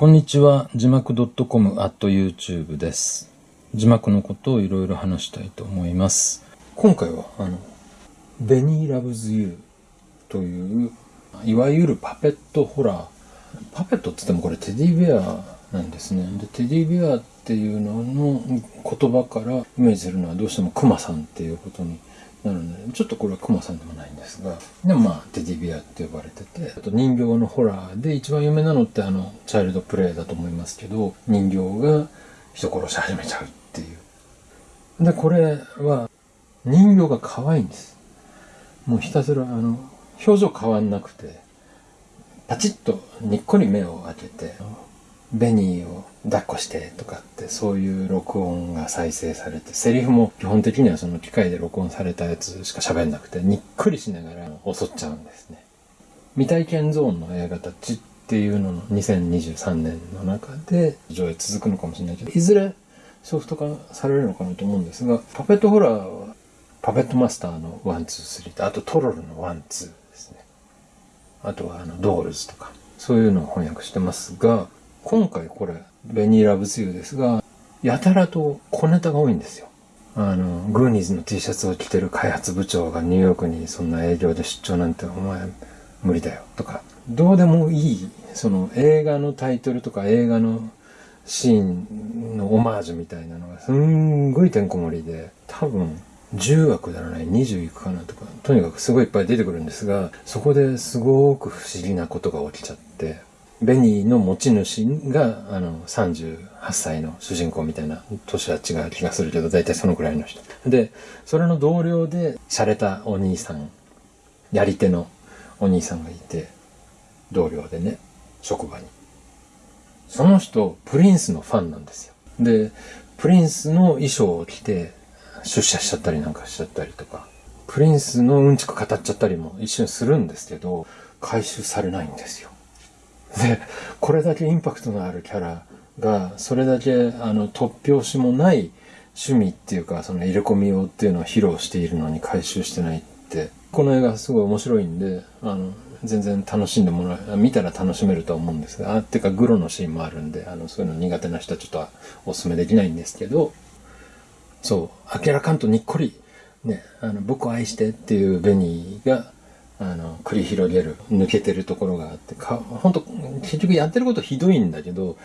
こんにちは。字幕 .com at YouTube です。字幕のことをいろいろ話したいと思います。今回は、あの、ベニーラブズユーという、いわゆるパペットホラー。パペットって言ってもこれテディベアなんですね。で、テディベアっていうのの言葉からイメージするのはどうしてもクマさんっていうことになるので、ちょっとこれはクマさんでもないんですが、でもまあ、テディベアって呼ばれてて、あと人形のホラーで一番有名なのってあの、チャイルドプレイだと思いますけど、人形が人殺し始めちゃうっていう。で、これは人形が可愛いんです。もうひたすらあの、表情変わんなくて、パチッとにっこり目を開けて、ベニーを抱っこしてとかってそういう録音が再生されて、セリフも基本的にはその機械で録音されたやつしか喋んなくて、にっくりしながら襲っちゃうんですね。未体験ゾーンの映画たちっていうのの2023年の中で上映続くのかもしれないけど、いずれソフト化されるのかなと思うんですが、パペットホラーはパペットマスターの1、2、3と、あとトロルの1、2ですね。あとはあのドールズとか、そういうのを翻訳してますが、今回これ、ベニーラブズユーですが、やたらと小ネタが多いんですよ。あの、グーニーズの T シャツを着てる開発部長がニューヨークにそんな営業で出張なんてお前無理だよとか、どうでもいい、その映画のタイトルとか映画のシーンのオマージュみたいなのがすんごいてんこ盛りで、多分10枠ならない20いくかなとか、とにかくすごいいっぱい出てくるんですが、そこですごく不思議なことが起きちゃって、ベニーの持ち主が、あの、38歳の主人公みたいな、年は違う気がするけど、大体そのくらいの人。で、それの同僚で、洒落たお兄さん、やり手のお兄さんがいて、同僚でね、職場に。その人、プリンスのファンなんですよ。で、プリンスの衣装を着て、出社しちゃったりなんかしちゃったりとか、プリンスのうんちく語っちゃったりも一瞬するんですけど、回収されないんですよ。で、これだけインパクトのあるキャラが、それだけ、あの、突拍子もない趣味っていうか、その入れ込み用っていうのを披露しているのに回収してないって、この映画すごい面白いんで、あの、全然楽しんでもらえ、見たら楽しめるとは思うんですが、あ、ってかグロのシーンもあるんで、あの、そういうの苦手な人はちょっとお勧めできないんですけど、そう、明らかんとにっこり、ね、あの、僕を愛してっていうベニーが、あの、繰り広げる、抜けてるところがあって、か、本当結局やってることひどいんだけど、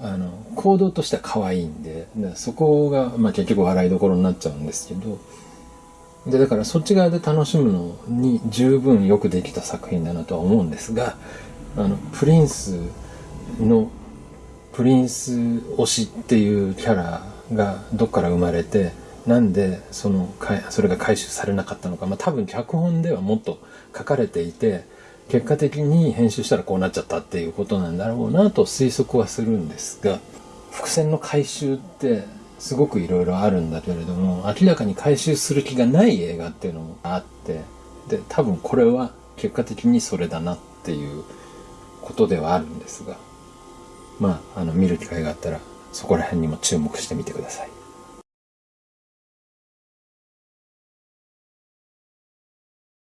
あの、行動としては可愛いんで、そこが、まあ結局笑いどころになっちゃうんですけど、で、だからそっち側で楽しむのに十分よくできた作品だなとは思うんですが、あの、プリンスの、プリンス推しっていうキャラがどっから生まれて、なんでそのそれが回収されなかったのか、まあ多分脚本ではもっと書かれていて、結果的に編集したらこうなっちゃったっていうことなんだろうなと推測はするんですが、伏線の回収ってすごくいろいろあるんだけれども、明らかに回収する気がない映画っていうのもあって、で、多分これは結果的にそれだなっていうことではあるんですが、まあ、あの、見る機会があったら、そこら辺にも注目してみてください。